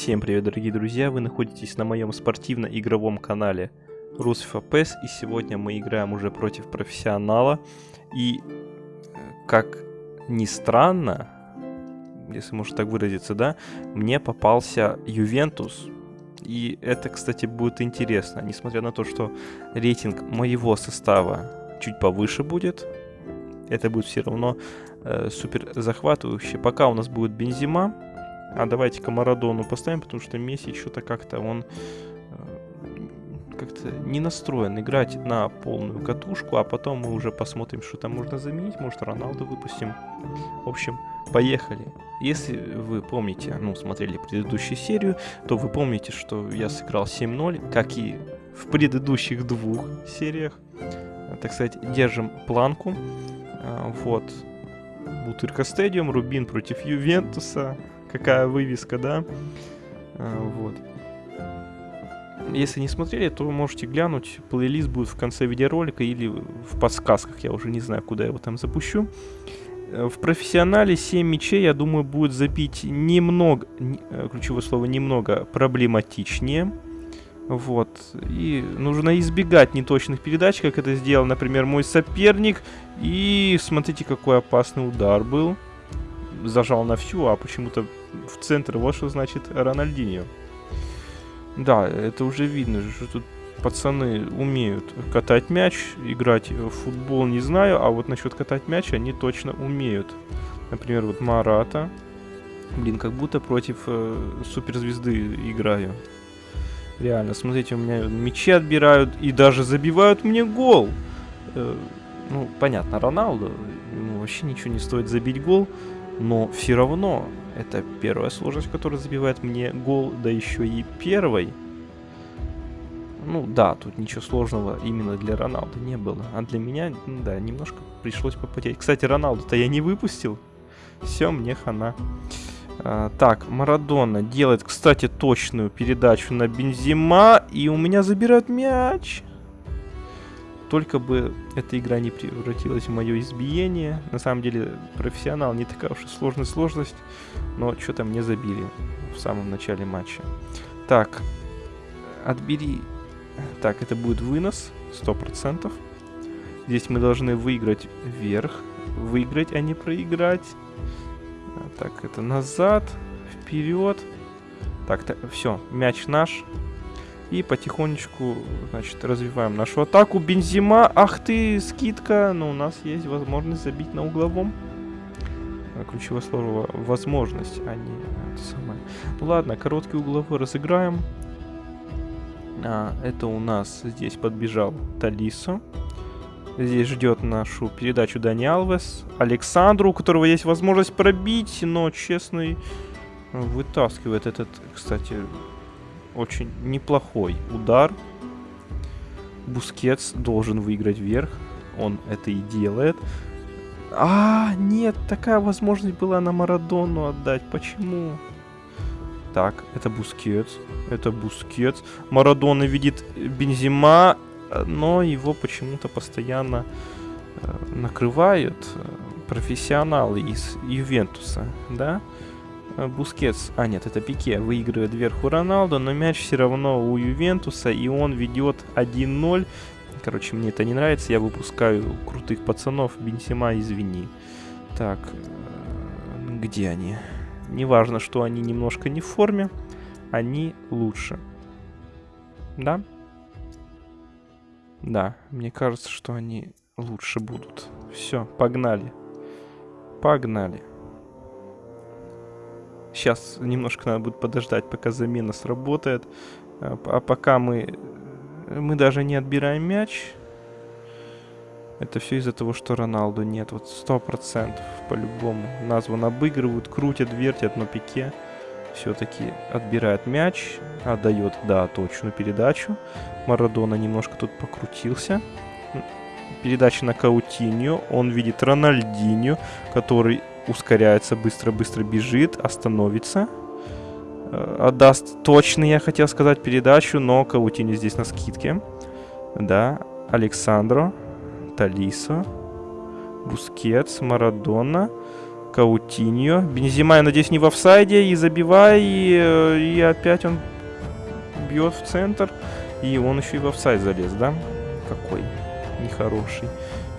Всем привет, дорогие друзья! Вы находитесь на моем спортивно-игровом канале PES, и сегодня мы играем уже против профессионала. И, э, как ни странно, если можно так выразиться, да, мне попался Ювентус. И это, кстати, будет интересно, несмотря на то, что рейтинг моего состава чуть повыше будет. Это будет все равно э, супер захватывающе. Пока у нас будет Бензима, а давайте-ка Марадону поставим, потому что Месси что-то как-то он э, как-то не настроен играть на полную катушку, а потом мы уже посмотрим, что там можно заменить, может Роналду выпустим. В общем, поехали. Если вы помните, ну, смотрели предыдущую серию, то вы помните, что я сыграл 7-0, как и в предыдущих двух сериях. Так сказать, держим планку. А, вот. Бутырка Стадиум, Рубин против Ювентуса какая вывеска, да. А, вот. Если не смотрели, то можете глянуть. Плейлист будет в конце видеоролика или в подсказках. Я уже не знаю, куда я его там запущу. Э, в профессионале 7 мячей, я думаю, будет забить немного, э, ключевое слово немного, проблематичнее. Вот. И нужно избегать неточных передач, как это сделал, например, мой соперник. И смотрите, какой опасный удар был. Зажал на всю, а почему-то в центр. Что значит Рональдинho. Да, это уже видно, что тут пацаны умеют катать мяч, играть в футбол не знаю, а вот насчет катать мяч они точно умеют. Например, вот Марата. Блин, как будто против э, суперзвезды играю. Реально, смотрите, у меня мячи отбирают и даже забивают мне гол. Э, ну, понятно, Роналду, ему вообще ничего не стоит забить гол, но все равно это первая сложность, которая забивает мне гол, да еще и первой. Ну да, тут ничего сложного именно для Роналда не было. А для меня, да, немножко пришлось попотеть. Кстати, Роналду-то я не выпустил. Все, мне хана. А, так, Марадона делает, кстати, точную передачу на Бензима. И у меня забирают мяч. Только бы эта игра не превратилась в мое избиение. На самом деле, профессионал не такая уж и сложная сложность. Но что-то мне забили в самом начале матча. Так, отбери... Так, это будет вынос, 100%. Здесь мы должны выиграть вверх. Выиграть, а не проиграть. Так, это назад, вперед. Так, так все, мяч наш. И потихонечку, значит, развиваем нашу атаку. Бензима, ах ты, скидка. Но у нас есть возможность забить на угловом. А, ключевое слово возможность, а не это самое. Ну ладно, короткий угловой разыграем. А, это у нас здесь подбежал Толиссо. Здесь ждет нашу передачу Дани Алвес. Алекс Сандро, у которого есть возможность пробить, но Щенсный вытаскивает этот, кстати, очень неплохой удар. Бускетс должен выиграть вверху. Он это и делает. А, нет, такая возможность была на Марадону отдать. Почему? Так, это Бускетс. Это Бускетс. Марадона видит Бензема, но его почему-то постоянно э, накрывают э, профессионалы из Ювентуса, да? Э, Бускетс, а нет, это Пике, выигрывает вверху Роналду, но мяч все равно у Ювентуса, и он ведет 1-0. Короче, мне это не нравится, я выпускаю крутых пацанов, Бензема, извини. Так, э, где они? Неважно, что они немножко не в форме, они лучше. Да? Да, мне кажется, что они лучше будут. Все, погнали. Погнали. Сейчас немножко надо будет подождать, пока замена сработает. А, а пока мы... Мы даже не отбираем мяч. Это все из-за того, что Роналду нет. Вот сто процентов по-любому. Назван обыгрывают, крутят, вертят, но Пике все-таки отбирает мяч. Отдает, да, точную передачу. Марадона немножко тут покрутился. Передача на Каутиньо. Он видит Рональдинho, который ускоряется, быстро-быстро бежит, остановится. Э, отдаст точно, я хотел сказать, передачу, но Каутини здесь на скидке. Да, Алекс Сандро, Толиссо, Бускетс, Марадона. Каутиньо. Бензема, я надеюсь, не в офсайде. И забивай. И, э, и опять он бьет в центр. И он еще и в офсайд залез, да? Какой нехороший.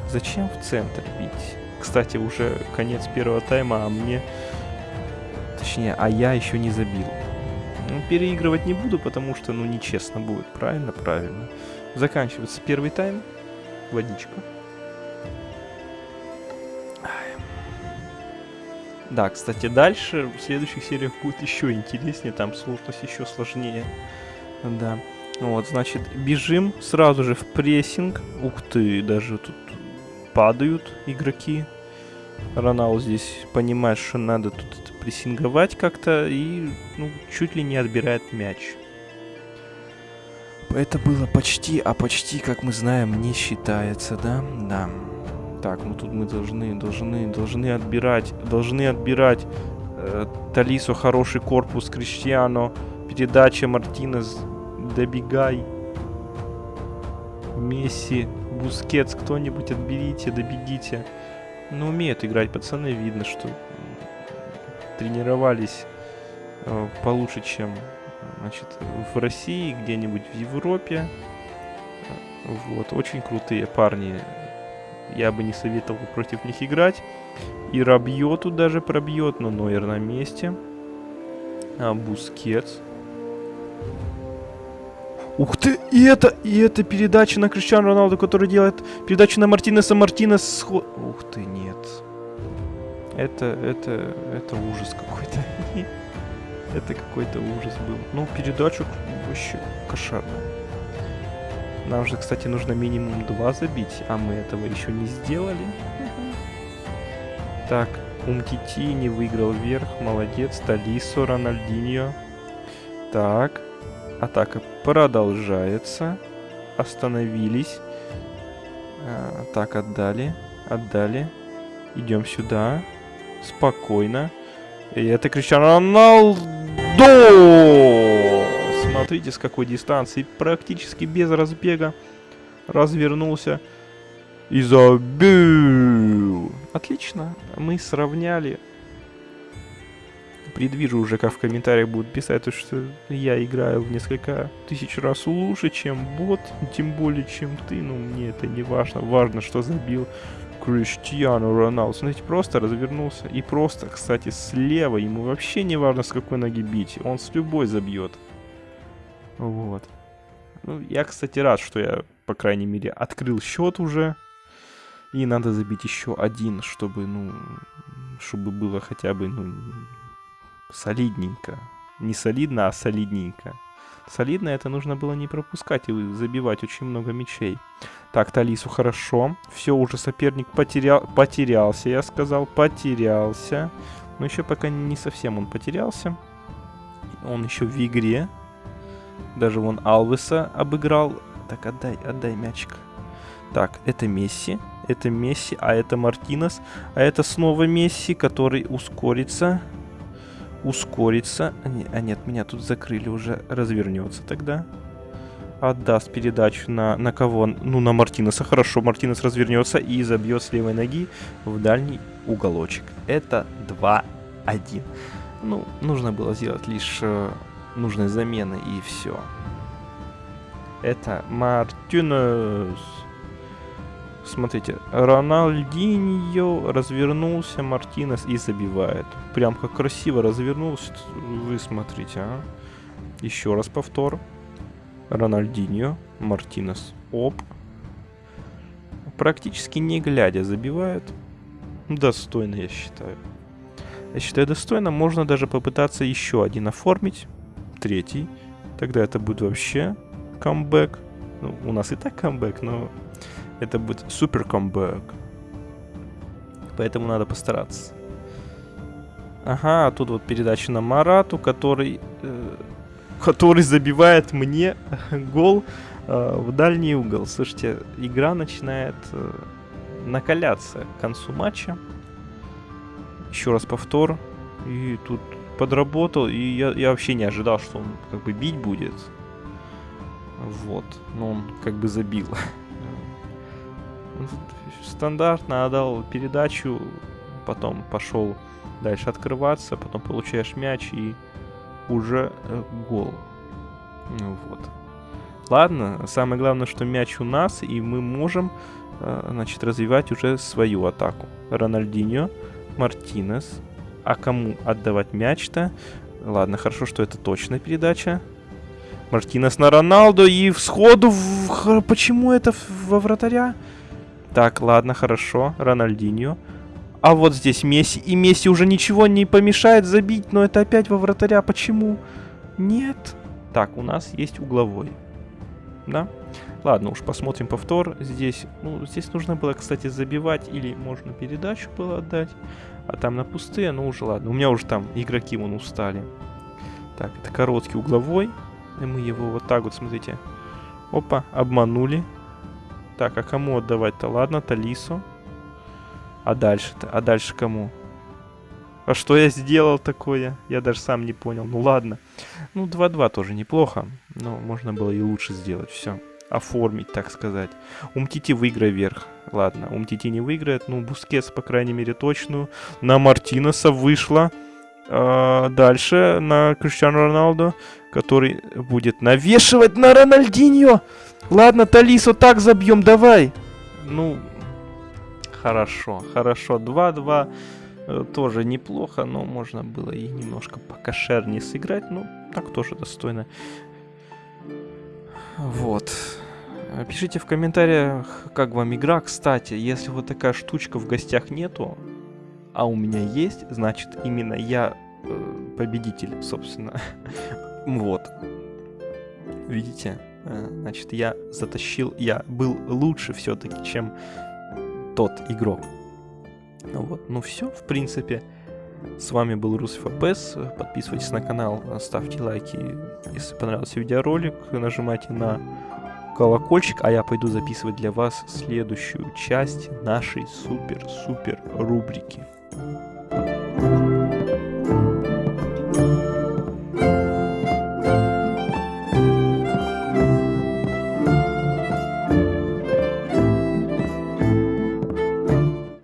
Зачем в центр бить? Кстати, уже конец первого тайма, а мне... Точнее, а я еще не забил. Ну, переигрывать не буду, потому что, ну, нечестно будет. Правильно? Правильно. Заканчивается первый тайм. Водичка. Да, кстати, дальше в следующих сериях будет еще интереснее, там сложность еще сложнее. Да. Вот, значит, бежим сразу же в прессинг. Ух ты, даже тут падают игроки. Ронал здесь понимает, что надо тут прессинговать как-то и ну, чуть ли не отбирает мяч. Это было почти, а почти, как мы знаем, не считается, да? Да. Так, ну тут мы должны, должны, должны отбирать, должны отбирать э, Толиссо хороший корпус, Криштиано, передача Мартинес, добегай. Месси, Бускетс, кто-нибудь отберите, добегите. Ну, умеют играть пацаны, видно, что тренировались э, получше, чем значит, в России, где-нибудь в Европе. Вот, очень крутые парни. Я бы не советовал против них играть. И Рабьо тут даже пробьет, но Нойер на месте. А, Бускетс. Ух ты, и это, и это передача на Криштиану Роналду, который делает передачу на Мартинеса, Мартинес сход... Ух ты, нет. Это, это, это ужас какой-то. это какой-то ужас был. Ну, передачу вообще кошарная. Нам же, кстати, нужно минимум два забить, а мы этого еще не сделали. Так, Умтити не выиграл вверх, молодец. Талисо, Рональдиньо. Так, атака продолжается. Остановились. А, так, отдали, отдали. Идем сюда. Спокойно. И это Криштиану Роналду! Смотрите, с какой дистанции. Практически без разбега. Развернулся. И забил. Отлично. Мы сравняли. Предвижу уже, как в комментариях будут писать, что я играю в несколько тысяч раз лучше, чем бот, тем более, чем ты. Ну, мне это не важно. Важно, что забил Криштиану Роналду. Смотрите, просто развернулся. И просто, кстати, слева. Ему вообще не важно, с какой ноги бить. Он с любой забьет. Вот. Ну, я, кстати, рад, что я, по крайней мере, открыл счет уже. И надо забить еще один, чтобы, ну, чтобы было хотя бы, ну, солидненько. Не солидно, а солидненько. Солидно это нужно было не пропускать и забивать очень много мячей. Так, Талису хорошо. Все, уже соперник потерял, потерялся, я сказал, потерялся. Но еще пока не совсем он потерялся. Он еще в игре. Даже вон Алвеса обыграл. Так, отдай, отдай мячик. Так, это Месси. Это Месси, а это Мартинес. А это снова Месси, который ускорится. Ускорится. А, не, нет, меня тут закрыли уже. Развернется тогда отдаст передачу на, на кого? Ну, на Мартинеса. Хорошо, Мартинес развернется и забьет с левой ноги в дальний уголочек. Это 2-1. Ну, нужно было сделать лишь э, нужные замены и все. Это Мартинес. Смотрите, Рональдиньо развернулся, Мартинес и забивает. Прям как красиво развернулся. Вы смотрите, а. Еще раз повтор. Рональдиньо, Мартинес, Оп. Практически не глядя забивает. Достойно, я считаю. Я считаю, достойно. Можно даже попытаться еще один оформить. Третий. Тогда это будет вообще камбэк. Ну, у нас и так камбэк, но это будет супер камбэк. Поэтому надо постараться. Ага, а тут вот передача на Марату, который э, который забивает мне гол э, в дальний угол. Слушайте, игра начинает э, накаляться к концу матча. Еще раз повтор. И тут подработал, и я, я вообще не ожидал, что он как бы бить будет. Вот. Но он как бы забил. Стандартно отдал передачу потом пошел дальше открываться, потом получаешь мяч и уже э, гол. Ну вот. Ладно, самое главное, что мяч у нас, и мы можем, э, значит, развивать уже свою атаку. Рональдиньо, Мартинес. А кому отдавать мяч-то? Ладно, хорошо, что это точная передача. Мартинес на Роналду и всходу в... Почему это во вратаря? Так, ладно, хорошо. Рональдиньо. А вот здесь Месси. И Месси уже ничего не помешает забить, но это опять во вратаря. Почему? Нет. Так, у нас есть угловой. Да? Ладно, уж посмотрим повтор. Здесь, ну, здесь нужно было, кстати, забивать или можно передачу было отдать. А там на пустые, ну уже ладно. У меня уже там игроки вон устали. Так, это короткий угловой. И мы его вот так вот, смотрите. Опа, обманули. Так, а кому отдавать-то? Ладно, Толиссо. А дальше-то? А дальше кому? А что я сделал такое? Я даже сам не понял. Ну ладно. Ну, 2-2 тоже неплохо. Но можно было и лучше сделать. Все. Оформить, так сказать. Умтити выиграй вверху. Ладно, Умтити не выиграет. Ну, Бускетс, по крайней мере, точную. На Мартинеса вышла. А, дальше на Криштиану Роналду, который будет навешивать на Рональдиньо. Ладно, Талису так забьем, давай. Ну, хорошо, хорошо. 2-2 э, тоже неплохо, но можно было и немножко покошернее сыграть. Ну, так тоже достойно. Вот. Пишите в комментариях, как вам игра. Кстати, если вот такая штучка в гостях нету, а у меня есть, значит, именно я э, победитель, собственно. вот. Видите? Э, значит, я затащил, я был лучше все-таки, чем тот игрок. Вот, ну все, в принципе. С вами был Русиф АПС. Подписывайтесь на канал, ставьте лайки, если понравился видеоролик. Нажимайте на колокольчик, а я пойду записывать для вас следующую часть нашей супер-супер рубрики.